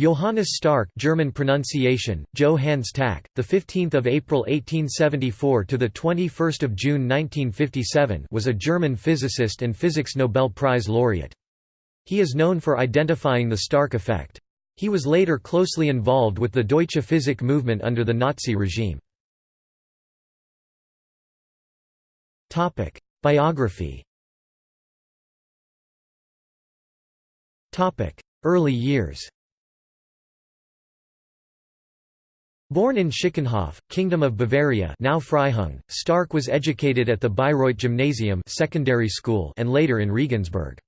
Johannes Stark German pronunciation Joe Hans Tack the 15th of April 1874 to the 21st of June 1957 was a German physicist and physics Nobel Prize laureate. He is known for identifying the Stark effect. He was later closely involved with the Deutsche Physik movement under the Nazi regime. Topic Biography. Topic Early years Born in Schickenhof, Kingdom of Bavaria now Freihung, Stark was educated at the Bayreuth Gymnasium secondary school and later in Regensburg.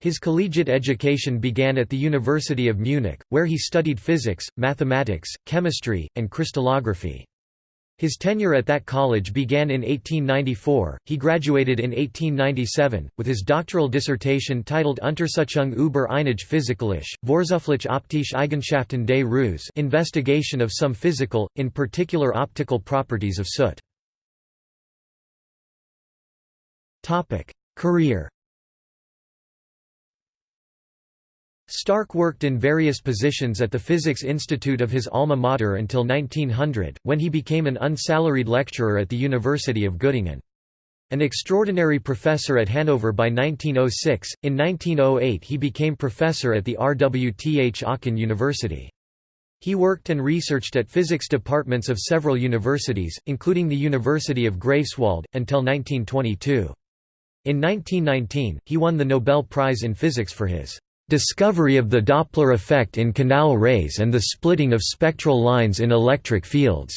His collegiate education began at the University of Munich, where he studied physics, mathematics, chemistry, and crystallography. His tenure at that college began in 1894, he graduated in 1897, with his doctoral dissertation titled Untersuchung über einige physikalische, vorzugsweise optische Eigenschaften des Ruß investigation of some physical, in particular optical properties of soot. Career Stark worked in various positions at the Physics Institute of his alma mater until 1900, when he became an unsalaried lecturer at the University of Göttingen. An extraordinary professor at Hanover by 1906, in 1908 he became professor at the RWTH Aachen University. He worked and researched at physics departments of several universities, including the University of Greifswald, until 1922. In 1919, he won the Nobel Prize in Physics for his Discovery of the Doppler effect in canal rays and the splitting of spectral lines in electric fields.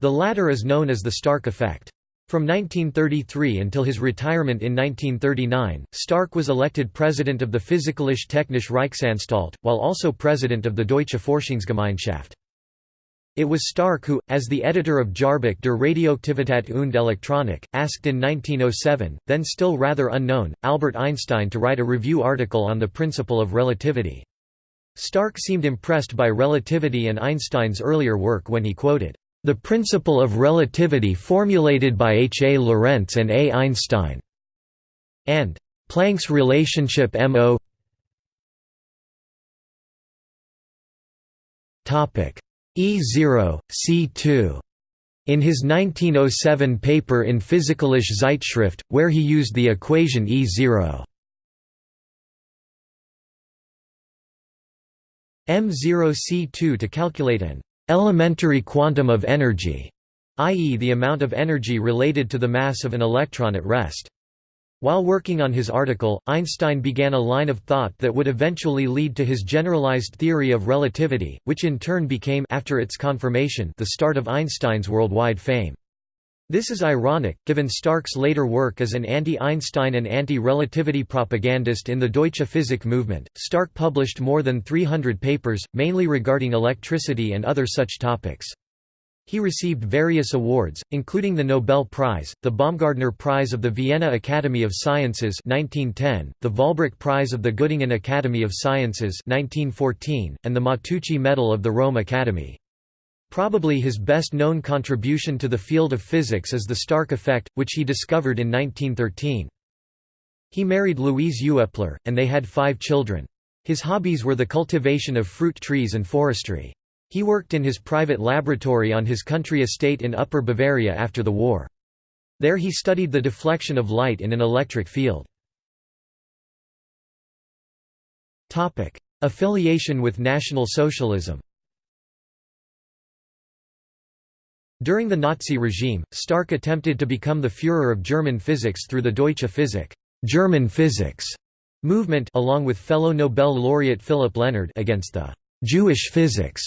The latter is known as the Stark effect. From 1933 until his retirement in 1939, Stark was elected president of the Physikalische Technische Reichsanstalt, while also president of the Deutsche Forschungsgemeinschaft. It was Stark who, as the editor of Jahrbuch der Radioaktivität und Elektronik, asked in 1907, then still rather unknown, Albert Einstein to write a review article on the principle of relativity. Stark seemed impressed by relativity and Einstein's earlier work when he quoted, "...the principle of relativity formulated by H. A. Lorentz and A. Einstein," and "...Planck's relationship MO E0, C2 in his 1907 paper in Physikalische Zeitschrift, where he used the equation E0 M0C2 to calculate an elementary quantum of energy, i.e. the amount of energy related to the mass of an electron at rest. While working on his article, Einstein began a line of thought that would eventually lead to his generalized theory of relativity, which in turn became after its confirmation the start of Einstein's worldwide fame. This is ironic, given Stark's later work as an anti-Einstein and anti-relativity propagandist in the Deutsche Physik movement. Stark published more than 300 papers, mainly regarding electricity and other such topics. He received various awards, including the Nobel Prize, the Baumgartner Prize of the Vienna Academy of Sciences 1910, the Vahlbruch Prize of the Göttingen Academy of Sciences 1914, and the Matteucci Medal of the Rome Academy. Probably his best-known contribution to the field of physics is the Stark effect, which he discovered in 1913. He married Louise Uepler, and they had five children. His hobbies were the cultivation of fruit trees and forestry. He worked in his private laboratory on his country estate in Upper Bavaria after the war. There he studied the deflection of light in an electric field. Affiliation with National Socialism During the Nazi regime, Stark attempted to become the Führer of German physics through the Deutsche Physik German physics movement along with fellow Nobel laureate Philip Lenard against the Jewish physics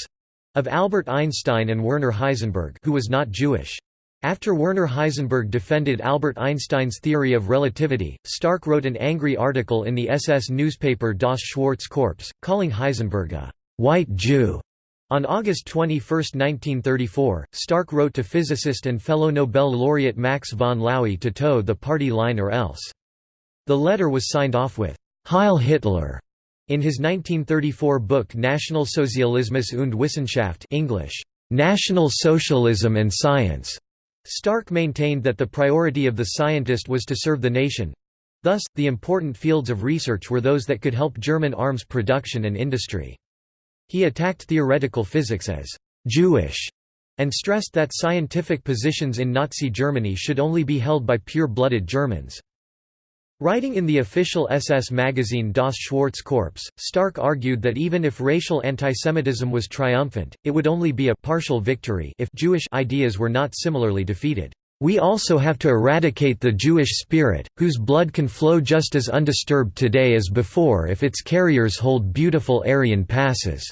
of Albert Einstein and Werner Heisenberg who was not Jewish. After Werner Heisenberg defended Albert Einstein's theory of relativity, Stark wrote an angry article in the SS newspaper Das Schwarze Korps, calling Heisenberg a «white Jew». On August 21, 1934, Stark wrote to physicist and fellow Nobel laureate Max von Laue to toe the party line or else. The letter was signed off with «Heil Hitler» In his 1934 book Nationalsozialismus und Wissenschaft English, National Socialism and Science, Stark maintained that the priority of the scientist was to serve the nation. Thus, the important fields of research were those that could help German arms production and industry. He attacked theoretical physics as «Jewish» and stressed that scientific positions in Nazi Germany should only be held by pure-blooded Germans. Writing in the official SS magazine Das Schwarze Korps, Stark argued that even if racial antisemitism was triumphant, it would only be a partial victory if Jewish ideas were not similarly defeated. We also have to eradicate the Jewish spirit, whose blood can flow just as undisturbed today as before if its carriers hold beautiful Aryan passes.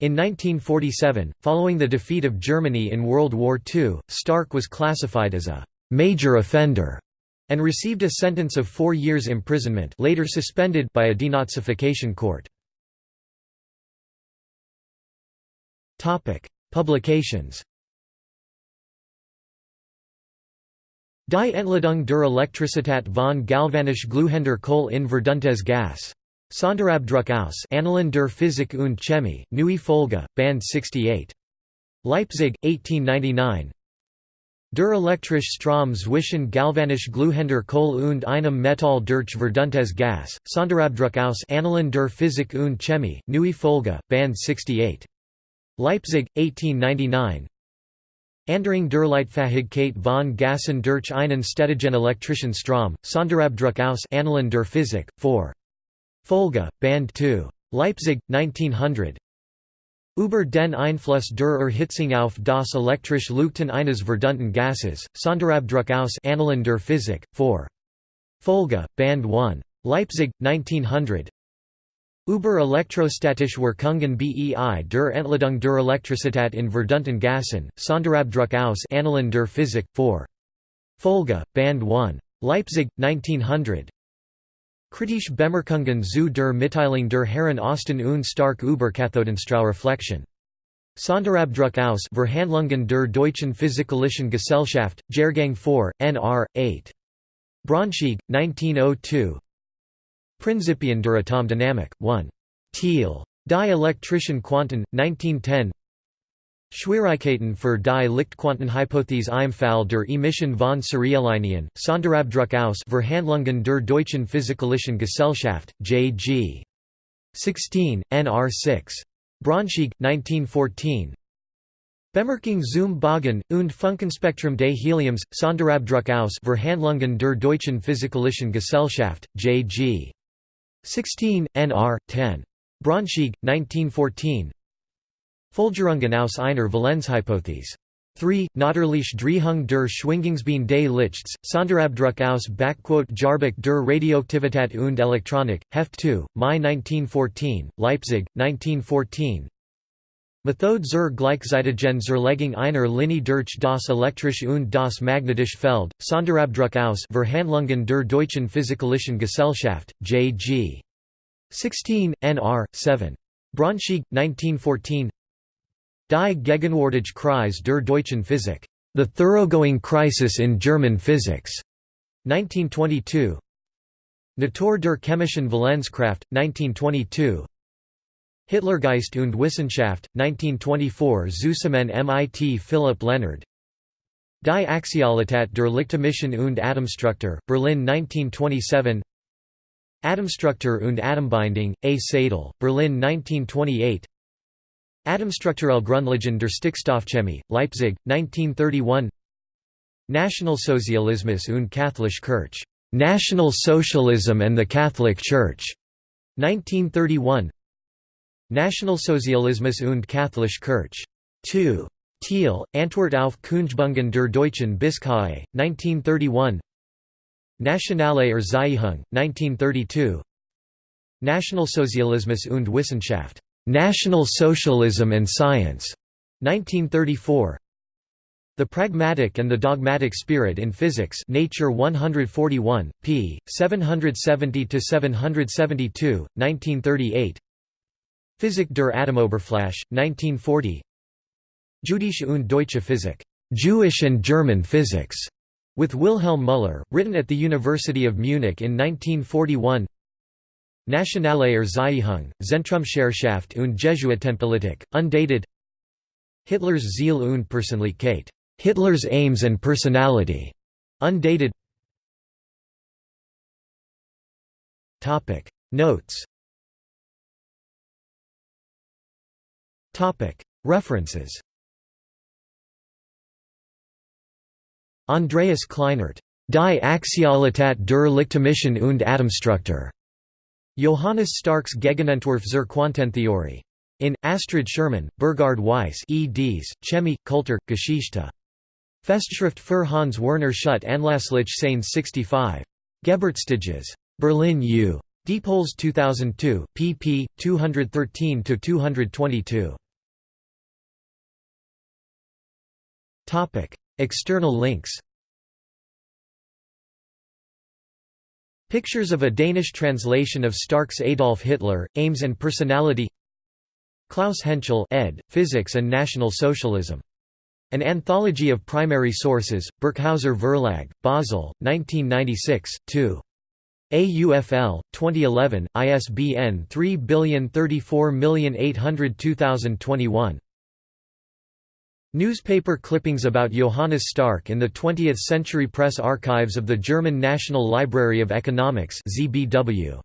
In 1947, following the defeat of Germany in World War II, Stark was classified as a «major offender» and received a sentence of four years imprisonment later suspended by a denazification court. Publications Die Entladung der Elektricität von Galvanisch Glühender Kohl in verduntes Gas. Sonderabdruck aus Annalen der Physik und Chemie, Neue Folge, Band 68. Leipzig, 1899 Der elektrische Strom zwischen Galvanisch Glühender Kohl und einem Metall durch verduntes Gas, Sonderabdruck aus Annalen der Physik und Chemie, Neue Folge, Band 68. Leipzig, 1899 Andering der Leitfähigkeit von Gassen durch einen stetigen elektrischen Strom, Sonderabdruck aus Annalen der Physik, 4. Folge, Band 2. Leipzig, 1900 Über den Einfluss der Erhitzung auf das elektrische Leuchten eines verdunten Gasses, Sonderabdruck aus Annalen der Physik, 4. Folge, Band 1. Leipzig, 1900 Über elektrostatische Wirkungen bei der Entladung der Elektrizität in verdunten Gassen, Sonderabdruck aus Annalen der Physik, 4. Folge, Band 1. Leipzig, 1900 Kritische Bemerkungen zu der Mitteilung der Herren Osten und Stark über Kathodenstrahlreflexion. Sonderabdruck aus Verhandlungen der Deutschen Physikalischen Gesellschaft, Jahrgang 4, Nr. 8. Braunschweig, 1902 Prinzipien der Atomdynamik, 1. Thiel. Die elektrischen Quanten, 1910 Schwierigkeiten für die Lichtquantenhypothese im Fall der Emission von Serialinien, Sonderabdruck aus Verhandlungen der Deutschen Physikalischen Gesellschaft, J.G. 16, Nr. 6. Braunschweig, 1914 Bemerkung zum Bogen und Funkenspektrum des Heliums, Sonderabdruck aus Verhandlungen der Deutschen Physikalischen Gesellschaft, J.G. 16, Nr. 10. Braunschweig, 1914 Folgerungen aus einer Valenzhypothese. 3. Natürlich Drehung der Schwingungsbein des Lichts, Sonderabdruck aus Jahrbuch der Radioaktivität und Elektronik, Heft 2, Mai 1914, Leipzig, 1914 Methode zur gleichzeitigen Zerlegung einer Linie durch das elektrische und das magnetische Feld, Sonderabdruck aus Verhandlungen der Deutschen Physikalischen Gesellschaft, J.G. 16, Nr. 7. Braunschweig, 1914 Die Gegenwärtige Krise der deutschen Physik. The Thoroughgoing Crisis in German Physics. 1922. Natur der chemischen Valenzkraft, 1922. Hitlergeist und Wissenschaft, 1924 Zusammen mit Philipp Lenard Die Axialität der Lichtemission und Atomstruktur, Berlin 1927 Atomstruktur und Atombindung, A. Seidel, Berlin 1928 Atomstrukturelle Grundlagen der Stickstoffchemie, Leipzig, 1931 Nationalsozialismus und Katholische Kirche, National-Socialism and the Catholic Church, 1931 Nationalsozialismus und Katholische Kirche. 2. Thiel, Antwort auf Kunstbungen der Deutschen Bischöfe, 1931 Nationale Erziehung, 1932 Nationalsozialismus und Wissenschaft National Socialism and Science, 1934. The Pragmatic and the Dogmatic Spirit in Physics Nature 141, p. 770–772, 1938 Physik der Atomoberfläche, 1940 Jüdische und Deutsche Physik Jewish and German Physics, with Wilhelm Müller, written at the University of Munich in 1941 Nationale Erziehung, Zentrumsherrschaft und Jesuitenpolitik, undated. Hitler's Ziel und Persönlichkeit, Hitler's Aims and Personality, undated. Notes. References. Andreas Kleinert. Die Axialität der Lichtmission und Atomstruktur. Johannes Starks Gegenentwurf zur Quantentheorie. In, Astrid Schürmann, Burghard Weiss eds, Chemie, Kultur, Geschichte. Festschrift für Hans Werner Schutt Anlasslich Seine 65. Geburtstages. Berlin U. Diepholz 2002, pp. 213–222. External links Pictures of a Danish translation of Stark's Adolf Hitler, Aims and Personality Klaus Hentschel ed., Physics and National Socialism. An Anthology of Primary Sources, Birkhäuser Verlag, Basel, 1996, 2. AUFL, 2011, ISBN 3034802021. Newspaper clippings about Johannes Stark in the 20th Century Press Archives of the German National Library of Economics ZBW.